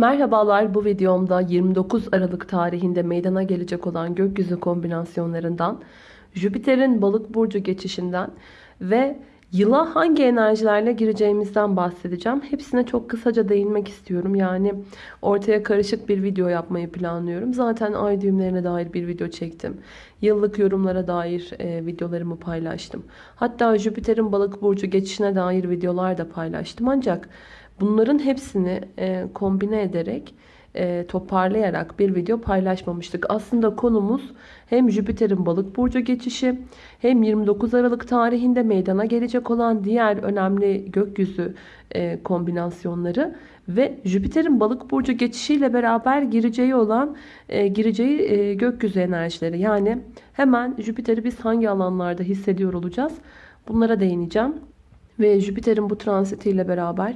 Merhabalar bu videomda 29 Aralık tarihinde meydana gelecek olan gökyüzü kombinasyonlarından, Jüpiter'in balık burcu geçişinden ve yıla hangi enerjilerle gireceğimizden bahsedeceğim. Hepsine çok kısaca değinmek istiyorum. Yani ortaya karışık bir video yapmayı planlıyorum. Zaten ay düğümlerine dair bir video çektim. Yıllık yorumlara dair e, videolarımı paylaştım. Hatta Jüpiter'in balık burcu geçişine dair videolar da paylaştım. Ancak Bunların hepsini e, kombine ederek e, toparlayarak bir video paylaşmamıştık. Aslında konumuz hem Jüpiter'in balık burcu geçişi hem 29 Aralık tarihinde meydana gelecek olan diğer önemli gökyüzü e, kombinasyonları ve Jüpiter'in balık burcu geçişiyle beraber gireceği olan e, gireceği e, gökyüzü enerjileri. Yani hemen Jüpiter'i biz hangi alanlarda hissediyor olacağız? Bunlara değineceğim. Ve Jüpiter'in bu transitiyle beraber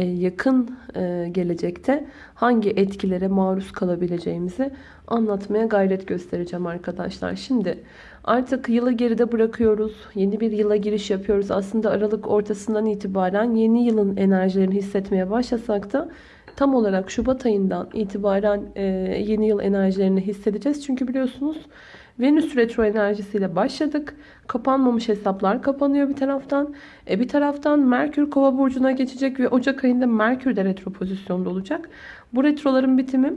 yakın e, gelecekte hangi etkilere maruz kalabileceğimizi anlatmaya gayret göstereceğim arkadaşlar. Şimdi artık yılı geride bırakıyoruz. Yeni bir yıla giriş yapıyoruz. Aslında Aralık ortasından itibaren yeni yılın enerjilerini hissetmeye başlasak da tam olarak Şubat ayından itibaren e, yeni yıl enerjilerini hissedeceğiz. Çünkü biliyorsunuz Venüs retro enerjisiyle başladık. Kapanmamış hesaplar kapanıyor bir taraftan. E bir taraftan Merkür kova burcuna geçecek ve Ocak ayında Merkür de retro pozisyonda olacak. Bu retroların bitimi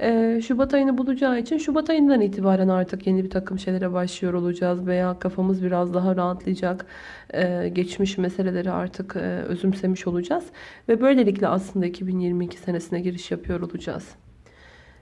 e, Şubat ayını bulacağı için Şubat ayından itibaren artık yeni bir takım şeylere başlıyor olacağız. Veya kafamız biraz daha rahatlayacak. E, geçmiş meseleleri artık e, özümsemiş olacağız. Ve böylelikle aslında 2022 senesine giriş yapıyor olacağız.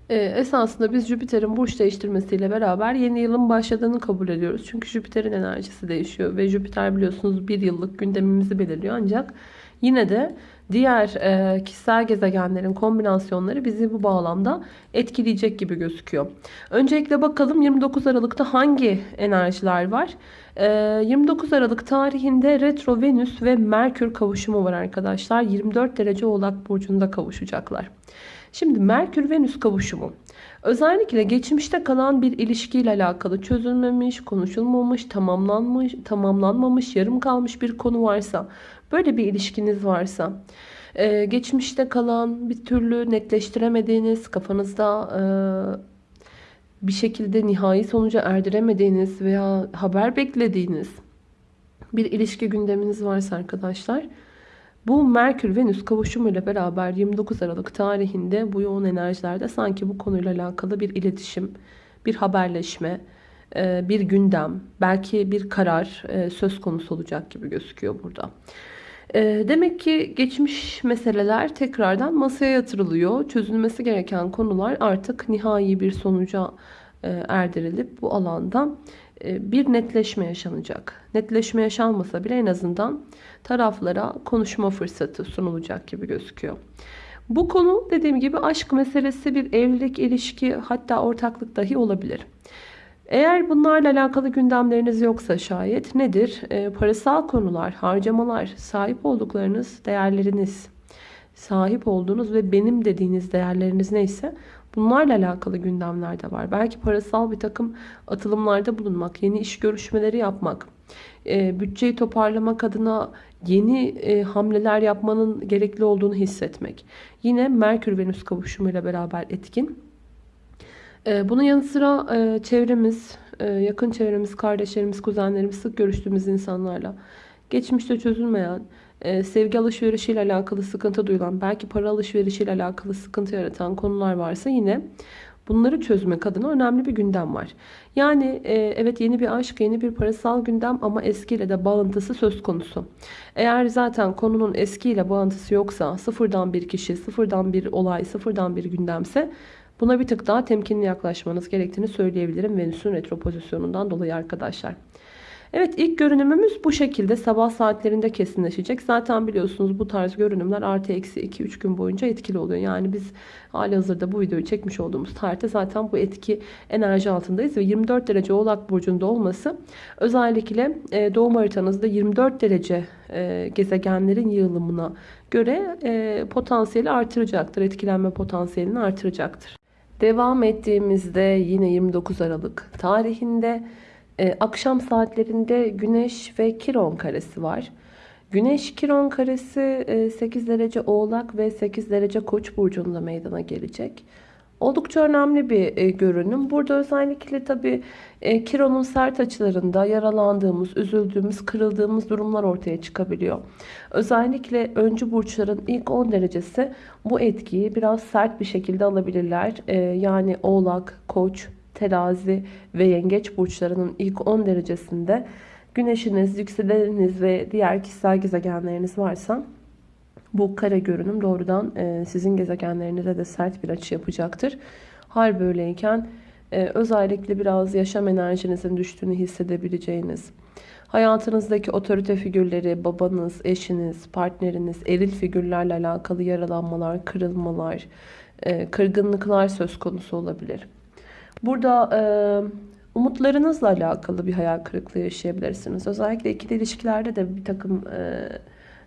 Ee, esasında biz Jüpiter'in burç değiştirmesiyle beraber yeni yılın başladığını kabul ediyoruz. Çünkü Jüpiter'in enerjisi değişiyor ve Jüpiter biliyorsunuz bir yıllık gündemimizi belirliyor. Ancak yine de diğer e, kişisel gezegenlerin kombinasyonları bizi bu bağlamda etkileyecek gibi gözüküyor. Öncelikle bakalım 29 Aralık'ta hangi enerjiler var? 29 Aralık tarihinde Retro Venüs ve Merkür kavuşumu var arkadaşlar. 24 derece Oğlak Burcu'nda kavuşacaklar. Şimdi Merkür-Venüs kavuşumu. Özellikle geçmişte kalan bir ilişkiyle alakalı çözülmemiş, konuşulmamış, tamamlanmış, tamamlanmamış, yarım kalmış bir konu varsa, böyle bir ilişkiniz varsa, e, geçmişte kalan bir türlü netleştiremediğiniz, kafanızda e, bir şekilde nihai sonuca erdiremediğiniz veya haber beklediğiniz bir ilişki gündeminiz varsa arkadaşlar, bu Merkür-Venüs kavuşumuyla beraber 29 Aralık tarihinde bu yoğun enerjilerde sanki bu konuyla alakalı bir iletişim, bir haberleşme, e, bir gündem, belki bir karar e, söz konusu olacak gibi gözüküyor burada. E, demek ki geçmiş meseleler tekrardan masaya yatırılıyor. Çözülmesi gereken konular artık nihai bir sonuca erdirilip bu alanda bir netleşme yaşanacak. Netleşme yaşanmasa bile en azından taraflara konuşma fırsatı sunulacak gibi gözüküyor. Bu konu dediğim gibi aşk meselesi bir evlilik, ilişki hatta ortaklık dahi olabilir. Eğer bunlarla alakalı gündemleriniz yoksa şayet nedir? E, parasal konular, harcamalar, sahip olduklarınız, değerleriniz, sahip olduğunuz ve benim dediğiniz değerleriniz neyse bunlarla alakalı gündemler de var. Belki parasal bir takım atılımlarda bulunmak, yeni iş görüşmeleri yapmak, e, bütçeyi toparlamak adına yeni e, hamleler yapmanın gerekli olduğunu hissetmek. Yine Merkür-Venüs kavuşumuyla beraber etkin. E, bunun yanı sıra çevremiz, yakın çevremiz, kardeşlerimiz, kuzenlerimiz, sık görüştüğümüz insanlarla geçmişte çözülmeyen, e, sevgi alışverişiyle alakalı sıkıntı duyulan, belki para alışverişiyle alakalı sıkıntı yaratan konular varsa yine Bunları çözmek adına önemli bir gündem var. Yani e, evet yeni bir aşk, yeni bir parasal gündem ama eskiyle de bağıntısı söz konusu. Eğer zaten konunun eskiyle bağıntısı yoksa, sıfırdan bir kişi, sıfırdan bir olay, sıfırdan bir gündemse buna bir tık daha temkinli yaklaşmanız gerektiğini söyleyebilirim Venüs'ün retro pozisyonundan dolayı arkadaşlar. Evet ilk görünümümüz bu şekilde sabah saatlerinde kesinleşecek. Zaten biliyorsunuz bu tarz görünümler artı eksi 2-3 gün boyunca etkili oluyor. Yani biz hali hazırda bu videoyu çekmiş olduğumuz tarihte zaten bu etki enerji altındayız. Ve 24 derece oğlak burcunda olması özellikle e, doğum haritanızda 24 derece e, gezegenlerin yığılımına göre e, potansiyeli artıracaktır. Etkilenme potansiyelini artıracaktır. Devam ettiğimizde yine 29 Aralık tarihinde ee, akşam saatlerinde Güneş ve Kiron karesi var. Güneş Kiron karesi 8 derece Oğlak ve 8 derece Koç burcunda meydana gelecek. Oldukça önemli bir e, görünüm. Burada özellikle tabii e, Kiron'un sert açılarında yaralandığımız, üzüldüğümüz, kırıldığımız durumlar ortaya çıkabiliyor. Özellikle öncü burçların ilk 10 derecesi bu etkiyi biraz sert bir şekilde alabilirler. E, yani Oğlak, Koç, Terazi ve Yengeç burçlarının ilk 10 derecesinde güneşiniz, yükseleniniz ve diğer kişisel gezegenleriniz varsa bu kare görünüm doğrudan e, sizin gezegenlerinize de sert bir açı yapacaktır. Hal böyleyken e, özellikle biraz yaşam enerjinizin düştüğünü hissedebileceğiniz, hayatınızdaki otorite figürleri, babanız, eşiniz, partneriniz, eril figürlerle alakalı yaralanmalar, kırılmalar, e, kırgınlıklar söz konusu olabilir. Burada umutlarınızla alakalı bir hayal kırıklığı yaşayabilirsiniz. Özellikle ikili ilişkilerde de bir takım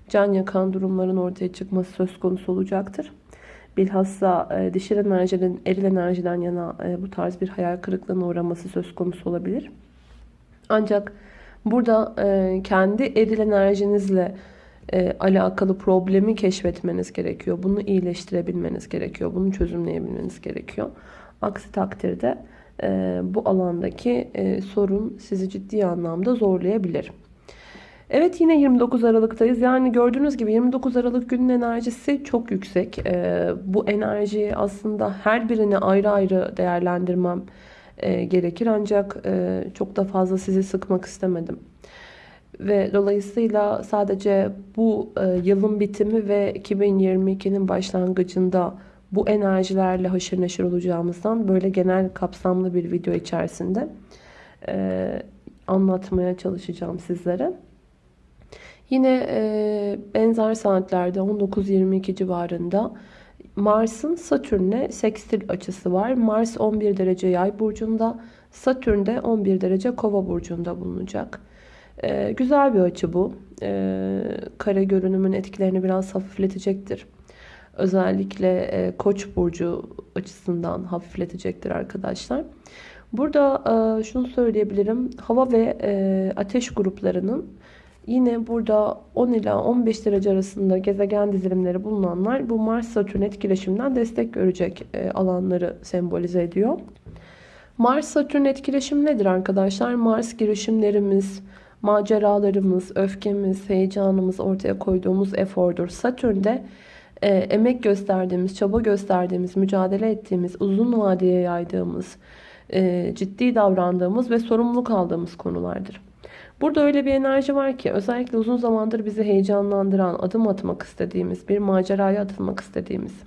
can yakan durumların ortaya çıkması söz konusu olacaktır. Bilhassa e, dişil enerjinin eril enerjiden yana e, bu tarz bir hayal kırıklığına uğraması söz konusu olabilir. Ancak burada e, kendi eril enerjinizle e, alakalı problemi keşfetmeniz gerekiyor. Bunu iyileştirebilmeniz gerekiyor. Bunu çözümleyebilmeniz gerekiyor. Aksi takdirde e, bu alandaki e, sorun sizi ciddi anlamda zorlayabilir. Evet yine 29 Aralık'tayız. Yani gördüğünüz gibi 29 Aralık günün enerjisi çok yüksek. Ee, bu enerjiyi aslında her birini ayrı ayrı değerlendirmem e, gerekir. Ancak e, çok da fazla sizi sıkmak istemedim. Ve dolayısıyla sadece bu e, yılın bitimi ve 2022'nin başlangıcında bu enerjilerle haşır neşir olacağımızdan böyle genel kapsamlı bir video içerisinde e, anlatmaya çalışacağım sizlere. Yine e, benzer saatlerde 19-22 civarında Mars'ın Satürn'le sekstil açısı var. Mars 11 derece yay burcunda, Satürn de 11 derece kova burcunda bulunacak. E, güzel bir açı bu. E, kare görünümün etkilerini biraz hafifletecektir. Özellikle e, koç burcu açısından hafifletecektir arkadaşlar. Burada e, şunu söyleyebilirim. Hava ve e, ateş gruplarının Yine burada 10 ila 15 derece arasında gezegen dizilimleri bulunanlar bu Mars-Satürn etkileşiminden destek görecek e, alanları sembolize ediyor. Mars-Satürn etkileşim nedir arkadaşlar? Mars girişimlerimiz, maceralarımız, öfkemiz, heyecanımız, ortaya koyduğumuz efordur. Satürn de e, emek gösterdiğimiz, çaba gösterdiğimiz, mücadele ettiğimiz, uzun vadeye yaydığımız, e, ciddi davrandığımız ve sorumluluk aldığımız konulardır. Burada öyle bir enerji var ki özellikle uzun zamandır bizi heyecanlandıran, adım atmak istediğimiz, bir maceraya atılmak istediğimiz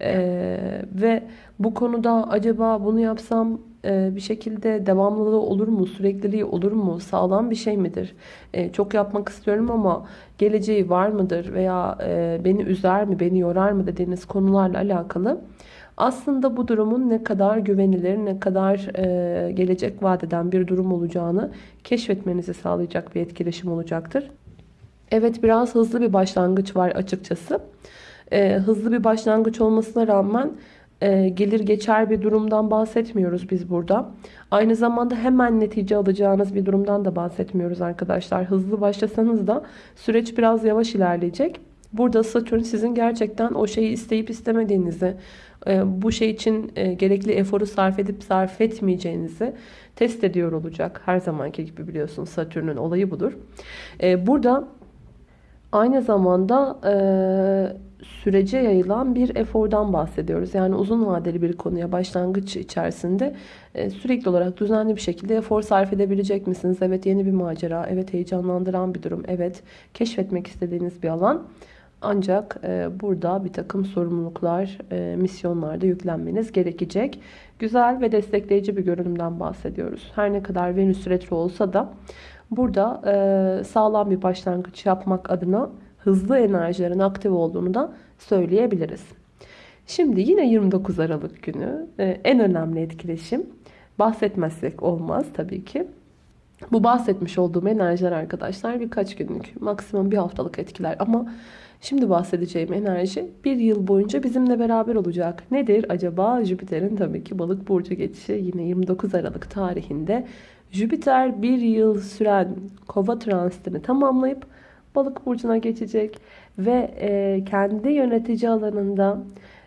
ee, ve bu konuda acaba bunu yapsam bir şekilde devamlılığı olur mu, sürekliliği olur mu, sağlam bir şey midir? E, çok yapmak istiyorum ama geleceği var mıdır veya e, beni üzer mi, beni yorar mı dediğiniz konularla alakalı aslında bu durumun ne kadar güvenilir, ne kadar e, gelecek vadeden bir durum olacağını keşfetmenizi sağlayacak bir etkileşim olacaktır. Evet biraz hızlı bir başlangıç var açıkçası. E, hızlı bir başlangıç olmasına rağmen e, gelir geçer bir durumdan bahsetmiyoruz biz burada. Aynı zamanda hemen netice alacağınız bir durumdan da bahsetmiyoruz arkadaşlar. Hızlı başlasanız da süreç biraz yavaş ilerleyecek. Burada Satürn sizin gerçekten o şeyi isteyip istemediğinizi, e, bu şey için e, gerekli eforu sarf edip sarf etmeyeceğinizi test ediyor olacak. Her zamanki gibi biliyorsunuz Satürn'ün olayı budur. E, burada aynı zamanda sürece yayılan bir efordan bahsediyoruz. Yani uzun vadeli bir konuya başlangıç içerisinde sürekli olarak düzenli bir şekilde efor sarf edebilecek misiniz? Evet yeni bir macera, evet heyecanlandıran bir durum, evet keşfetmek istediğiniz bir alan. Ancak e, burada bir takım sorumluluklar, e, misyonlarda yüklenmeniz gerekecek. Güzel ve destekleyici bir görünümden bahsediyoruz. Her ne kadar Venüs retro olsa da burada e, sağlam bir başlangıç yapmak adına hızlı enerjilerin aktif olduğunu da söyleyebiliriz. Şimdi yine 29 Aralık günü e, en önemli etkileşim bahsetmezsek olmaz tabii ki. Bu bahsetmiş olduğum enerjiler arkadaşlar birkaç günlük maksimum bir haftalık etkiler ama Şimdi bahsedeceğim enerji bir yıl boyunca bizimle beraber olacak. Nedir acaba? Jüpiter'in tabii ki balık burcu geçişi yine 29 Aralık tarihinde Jüpiter bir yıl süren kova transitini tamamlayıp balık burcuna geçecek ve e, kendi yönetici alanında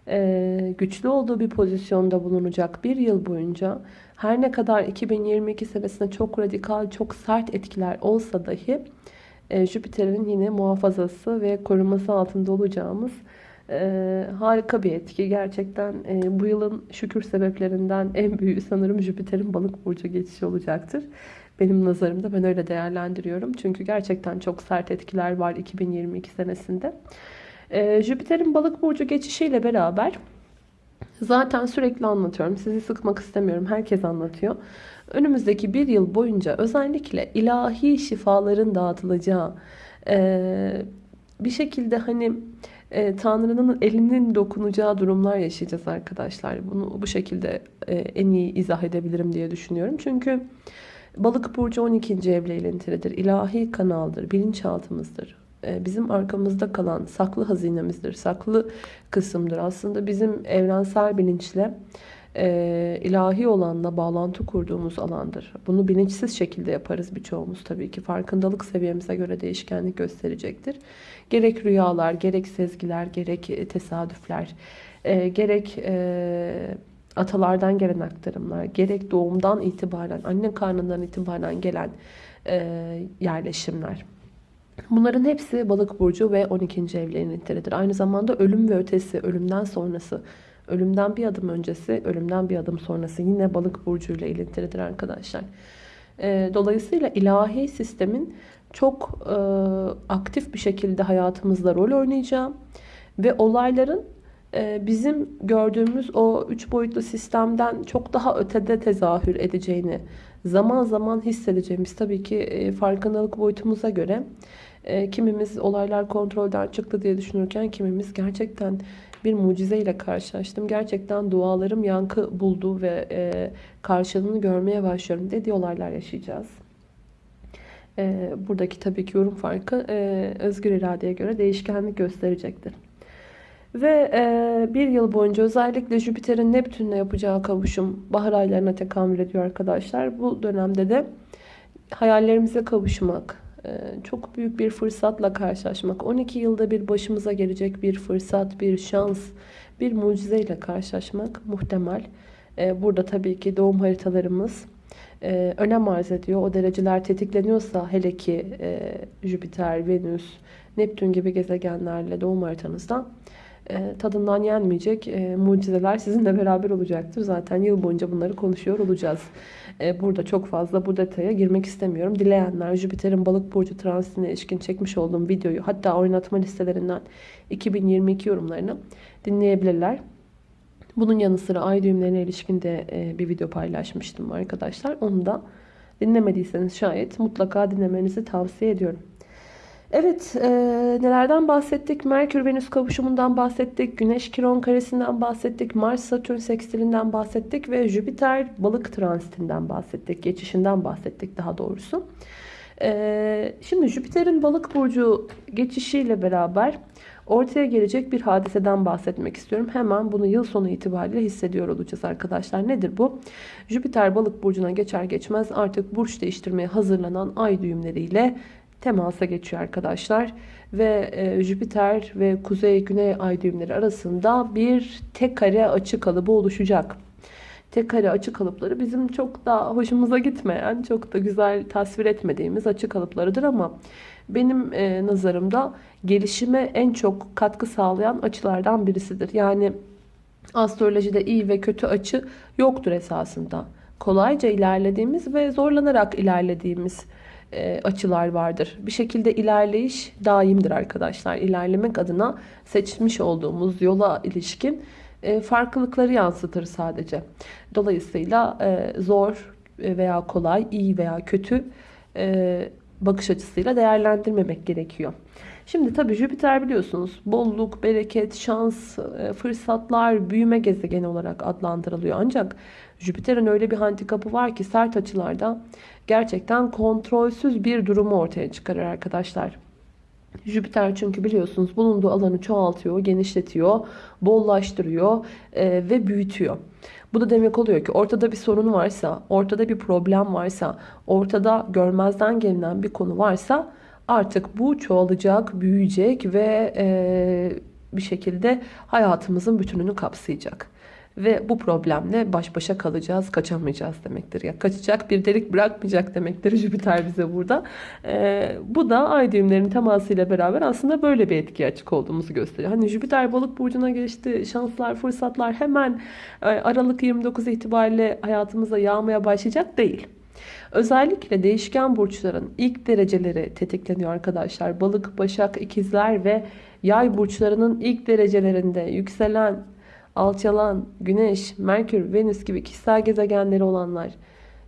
e, güçlü olduğu bir pozisyonda bulunacak bir yıl boyunca her ne kadar 2022 senesinde çok radikal, çok sert etkiler olsa dahi e, Jüpiter'in yine muhafazası ve koruması altında olacağımız harika bir etki. Gerçekten bu yılın şükür sebeplerinden en büyüğü sanırım Jüpiter'in balık burcu geçişi olacaktır. Benim nazarımda ben öyle değerlendiriyorum. Çünkü gerçekten çok sert etkiler var 2022 senesinde. E, Jüpiter'in balık burcu geçişiyle beraber zaten sürekli anlatıyorum. Sizi sıkmak istemiyorum. Herkes anlatıyor. Önümüzdeki bir yıl boyunca özellikle ilahi şifaların dağıtılacağı e, bir şekilde hani e, Tanrı'nın elinin dokunacağı durumlar yaşayacağız arkadaşlar. Bunu bu şekilde e, en iyi izah edebilirim diye düşünüyorum. Çünkü balık burcu 12. evle ilintilidir. İlahi kanaldır, bilinçaltımızdır. E, bizim arkamızda kalan saklı hazinemizdir, saklı kısımdır. Aslında bizim evrensel bilinçle e, ilahi olanla bağlantı kurduğumuz alandır. Bunu bilinçsiz şekilde yaparız birçoğumuz tabii ki. Farkındalık seviyemize göre değişkenlik gösterecektir. Gerek rüyalar, gerek sezgiler, gerek e, tesadüfler, e, gerek e, atalardan gelen aktarımlar, gerek doğumdan itibaren, anne karnından itibaren gelen e, yerleşimler. Bunların hepsi balık burcu ve 12. evlerin nitelidir. Aynı zamanda ölüm ve ötesi, ölümden sonrası, ölümden bir adım öncesi, ölümden bir adım sonrası yine balık burcu ile ilintilidir arkadaşlar. E, dolayısıyla ilahi sistemin çok e, aktif bir şekilde hayatımızda rol oynayacağı ve olayların bizim gördüğümüz o üç boyutlu sistemden çok daha ötede tezahür edeceğini zaman zaman hissedeceğimiz tabii ki e, farkındalık boyutumuza göre e, kimimiz olaylar kontrolden çıktı diye düşünürken kimimiz gerçekten bir mucizeyle karşılaştım. Gerçekten dualarım yankı buldu ve e, karşılığını görmeye başlıyorum dediği olaylar yaşayacağız. Buradaki tabii ki yorum farkı özgür iradeye göre değişkenlik gösterecektir. Ve e, bir yıl boyunca özellikle Jüpiter'in Neptün'le yapacağı kavuşum bahar aylarına tekamül ediyor arkadaşlar. Bu dönemde de hayallerimize kavuşmak, e, çok büyük bir fırsatla karşılaşmak, 12 yılda bir başımıza gelecek bir fırsat, bir şans, bir mucizeyle karşılaşmak muhtemel. E, burada tabii ki doğum haritalarımız e, önem arz ediyor. O dereceler tetikleniyorsa hele ki Jüpiter, Venüs, Neptün gibi gezegenlerle doğum haritanızdan e, tadından yenmeyecek e, mucizeler sizinle beraber olacaktır. Zaten yıl boyunca bunları konuşuyor olacağız. E, burada çok fazla bu detaya girmek istemiyorum. Dileyenler Jüpiter'in balık burcu transitine ilişkin çekmiş olduğum videoyu hatta oynatma listelerinden 2022 yorumlarını dinleyebilirler. Bunun yanı sıra ay düğümlerine ilişkin de bir video paylaşmıştım arkadaşlar. Onu da dinlemediyseniz şayet mutlaka dinlemenizi tavsiye ediyorum. Evet, e, nelerden bahsettik? Merkür-Venüs kavuşumundan bahsettik. Güneş-Kiron karesinden bahsettik. Mars-Satürn sekstilinden bahsettik. Ve Jüpiter-Balık transitinden bahsettik. Geçişinden bahsettik daha doğrusu. E, şimdi Jüpiter'in Balık burcu geçişiyle beraber ortaya gelecek bir hadiseden bahsetmek istiyorum. Hemen bunu yıl sonu itibariyle hissediyor olacağız arkadaşlar. Nedir bu? Jüpiter Balık burcuna geçer geçmez artık burç değiştirmeye hazırlanan ay düğümleriyle temasa geçiyor arkadaşlar. Ve e, Jüpiter ve Kuzey-Güney ay düğümleri arasında bir tek kare açı kalıbı oluşacak. Tek kare açı kalıpları bizim çok da hoşumuza gitmeyen, çok da güzel tasvir etmediğimiz açı kalıplarıdır ama benim e, nazarımda gelişime en çok katkı sağlayan açılardan birisidir. Yani astrolojide iyi ve kötü açı yoktur esasında. Kolayca ilerlediğimiz ve zorlanarak ilerlediğimiz e, açılar vardır. Bir şekilde ilerleyiş daimdir arkadaşlar. İlerlemek adına seçmiş olduğumuz yola ilişkin e, farklılıkları yansıtır sadece. Dolayısıyla e, zor veya kolay, iyi veya kötü bakış açısıyla değerlendirmemek gerekiyor. Şimdi tabii Jüpiter biliyorsunuz bolluk, bereket, şans, fırsatlar, büyüme gezegeni olarak adlandırılıyor. Ancak Jüpiter'in öyle bir handikapı var ki sert açılarda gerçekten kontrolsüz bir durumu ortaya çıkarır arkadaşlar. Jüpiter çünkü biliyorsunuz bulunduğu alanı çoğaltıyor, genişletiyor, bollaştırıyor e, ve büyütüyor. Bu da demek oluyor ki ortada bir sorun varsa, ortada bir problem varsa, ortada görmezden gelinen bir konu varsa Artık bu çoğalacak, büyüyecek ve e, bir şekilde hayatımızın bütününü kapsayacak. Ve bu problemle baş başa kalacağız, kaçamayacağız demektir. Ya kaçacak bir delik bırakmayacak demektir Jüpiter bize burada. Ee, bu da ay düğümlerinin temasıyla beraber aslında böyle bir etki açık olduğumuzu gösteriyor. Hani Jüpiter balık burcuna geçti, şanslar, fırsatlar hemen e, Aralık 29 itibariyle hayatımıza yağmaya başlayacak değil. Özellikle değişken burçların ilk dereceleri tetikleniyor arkadaşlar. Balık, başak, ikizler ve yay burçlarının ilk derecelerinde yükselen, alçalan, güneş, merkür, venüs gibi kişisel gezegenleri olanlar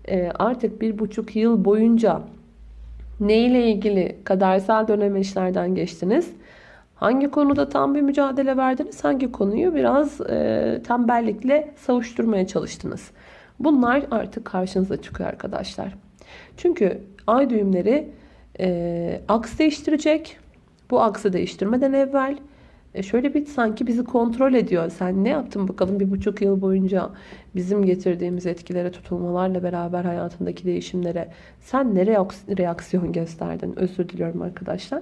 e, artık bir buçuk yıl boyunca ne ile ilgili kadersel dönemeçlerden geçtiniz? Hangi konuda tam bir mücadele verdiniz? Hangi konuyu biraz e, tembellikle savuşturmaya çalıştınız? Bunlar artık karşınıza çıkıyor arkadaşlar. Çünkü ay düğümleri e, aks değiştirecek. Bu aksı değiştirmeden evvel şöyle bir sanki bizi kontrol ediyor. Sen ne yaptın bakalım bir buçuk yıl boyunca bizim getirdiğimiz etkilere, tutulmalarla beraber hayatındaki değişimlere sen ne reaksiyon gösterdin? Özür diliyorum arkadaşlar.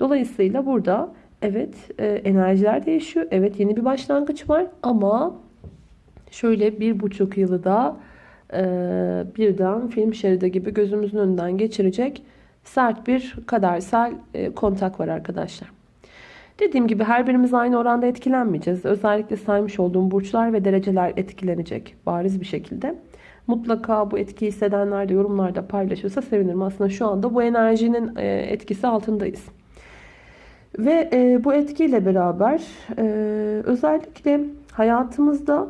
Dolayısıyla burada evet e, enerjiler değişiyor. Evet yeni bir başlangıç var ama şöyle bir buçuk yılı da e, birden film şeridi gibi gözümüzün önünden geçirecek sert bir kadersel e, kontak var arkadaşlar. Dediğim gibi her birimiz aynı oranda etkilenmeyeceğiz. Özellikle saymış olduğum burçlar ve dereceler etkilenecek bariz bir şekilde. Mutlaka bu etkiyi hissedenler de yorumlarda paylaşırsa sevinirim. Aslında şu anda bu enerjinin e, etkisi altındayız. Ve e, bu etkiyle beraber e, özellikle hayatımızda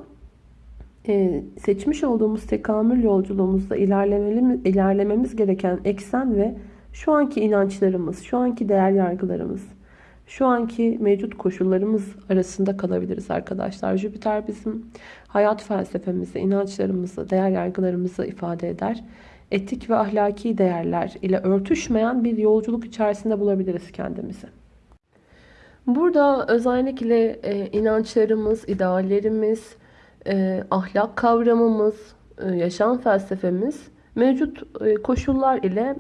seçmiş olduğumuz tekamül yolculuğumuzda ilerlememiz gereken eksen ve şu anki inançlarımız, şu anki değer yargılarımız, şu anki mevcut koşullarımız arasında kalabiliriz arkadaşlar. Jüpiter bizim hayat felsefemizi, inançlarımızı, değer yargılarımızı ifade eder. Etik ve ahlaki değerler ile örtüşmeyen bir yolculuk içerisinde bulabiliriz kendimizi. Burada özellikle e, inançlarımız, ideallerimiz, e, ahlak kavramımız, e, yaşam felsefemiz mevcut e, koşullar ile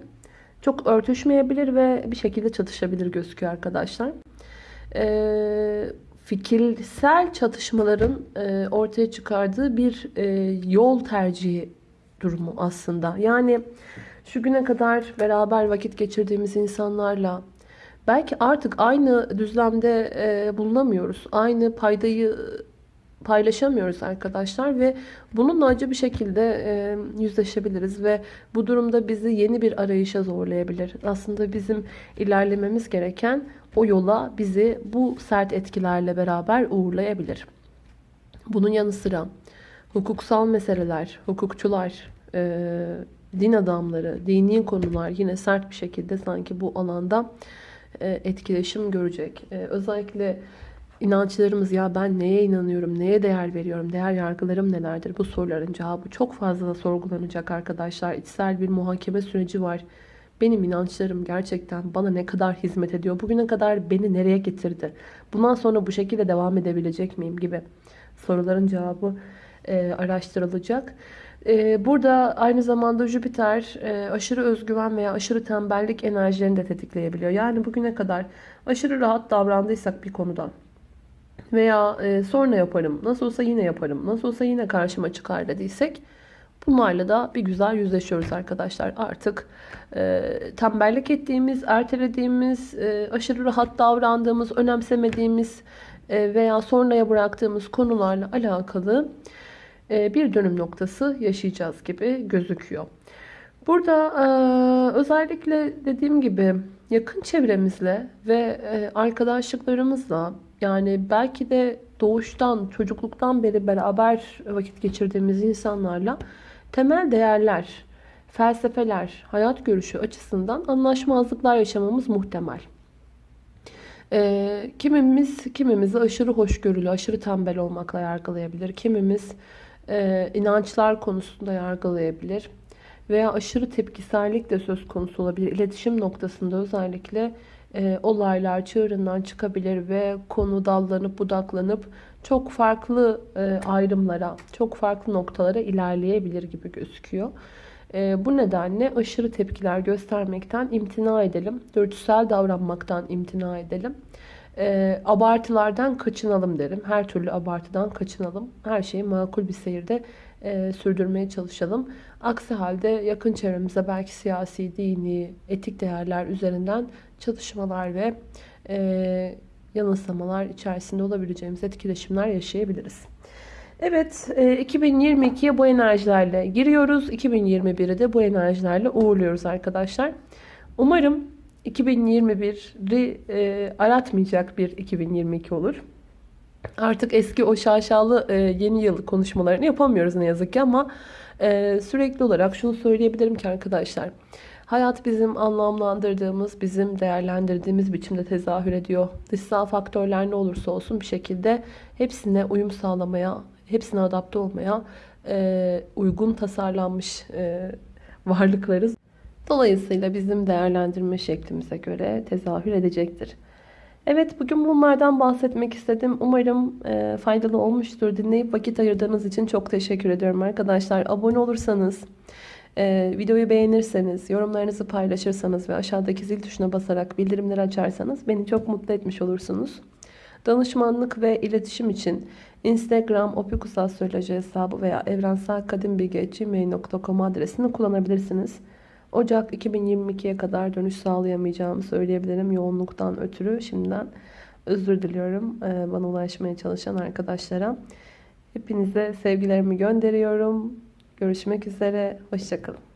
çok örtüşmeyebilir ve bir şekilde çatışabilir gözüküyor arkadaşlar. E, fikirsel çatışmaların e, ortaya çıkardığı bir e, yol tercihi durumu aslında. Yani şu güne kadar beraber vakit geçirdiğimiz insanlarla belki artık aynı düzlemde e, bulunamıyoruz. Aynı paydayı paylaşamıyoruz arkadaşlar ve bununla acı bir şekilde e, yüzleşebiliriz ve bu durumda bizi yeni bir arayışa zorlayabilir. Aslında bizim ilerlememiz gereken o yola bizi bu sert etkilerle beraber uğurlayabilir. Bunun yanı sıra hukuksal meseleler, hukukçular, e, din adamları, dini konular yine sert bir şekilde sanki bu alanda e, etkileşim görecek. E, özellikle inançlarımız ya ben neye inanıyorum, neye değer veriyorum, değer yargılarım nelerdir? Bu soruların cevabı çok fazla sorgulanacak arkadaşlar. İçsel bir muhakeme süreci var. Benim inançlarım gerçekten bana ne kadar hizmet ediyor? Bugüne kadar beni nereye getirdi? Bundan sonra bu şekilde devam edebilecek miyim gibi soruların cevabı e, araştırılacak. E, burada aynı zamanda Jüpiter e, aşırı özgüven veya aşırı tembellik enerjilerini de tetikleyebiliyor. Yani bugüne kadar aşırı rahat davrandıysak bir konuda veya e, sonra yaparım, nasıl olsa yine yaparım, nasıl olsa yine karşıma çıkar dediysek bunlarla da bir güzel yüzleşiyoruz arkadaşlar. Artık e, tembellik ettiğimiz, ertelediğimiz, e, aşırı rahat davrandığımız, önemsemediğimiz e, veya sonraya bıraktığımız konularla alakalı e, bir dönüm noktası yaşayacağız gibi gözüküyor. Burada e, özellikle dediğim gibi yakın çevremizle ve e, arkadaşlıklarımızla yani belki de doğuştan, çocukluktan beri beraber vakit geçirdiğimiz insanlarla temel değerler, felsefeler, hayat görüşü açısından anlaşmazlıklar yaşamamız muhtemel. Ee, kimimiz kimimizi aşırı hoşgörülü, aşırı tembel olmakla yargılayabilir. Kimimiz e, inançlar konusunda yargılayabilir. Veya aşırı tepkisellik de söz konusu olabilir. İletişim noktasında özellikle e, olaylar çığırından çıkabilir ve konu dallanıp budaklanıp çok farklı e, ayrımlara, çok farklı noktalara ilerleyebilir gibi gözüküyor. E, bu nedenle aşırı tepkiler göstermekten imtina edelim. Dürtüsel davranmaktan imtina edelim. E, abartılardan kaçınalım derim. Her türlü abartıdan kaçınalım. Her şeyi makul bir seyirde e, sürdürmeye çalışalım. Aksi halde yakın çevremize belki siyasi, dini, etik değerler üzerinden çalışmalar ve e, yanılsamalar içerisinde olabileceğimiz etkileşimler yaşayabiliriz. Evet, e, 2022'ye bu enerjilerle giriyoruz. 2021'i de bu enerjilerle uğurluyoruz arkadaşlar. Umarım 2021'i e, aratmayacak bir 2022 olur. Artık eski o şaşalı e, yeni yıl konuşmalarını yapamıyoruz ne yazık ki ama e, sürekli olarak şunu söyleyebilirim ki arkadaşlar. Hayat bizim anlamlandırdığımız, bizim değerlendirdiğimiz biçimde tezahür ediyor. Dışsal faktörler ne olursa olsun bir şekilde hepsine uyum sağlamaya, hepsine adapte olmaya e, uygun tasarlanmış e, varlıklarız. Dolayısıyla bizim değerlendirme şeklimize göre tezahür edecektir. Evet bugün bunlardan bahsetmek istedim. Umarım e, faydalı olmuştur. Dinleyip vakit ayırdığınız için çok teşekkür ediyorum arkadaşlar. Abone olursanız, e, videoyu beğenirseniz, yorumlarınızı paylaşırsanız ve aşağıdaki zil tuşuna basarak bildirimleri açarsanız beni çok mutlu etmiş olursunuz. Danışmanlık ve iletişim için Instagram opikusastroloji hesabı veya evrenselkadimbilgi.gmail.com adresini kullanabilirsiniz. Ocak 2022'ye kadar dönüş sağlayamayacağımı söyleyebilirim yoğunluktan ötürü. Şimdiden özür diliyorum e, bana ulaşmaya çalışan arkadaşlara. Hepinize sevgilerimi gönderiyorum. Görüşmek üzere. Hoşçakalın.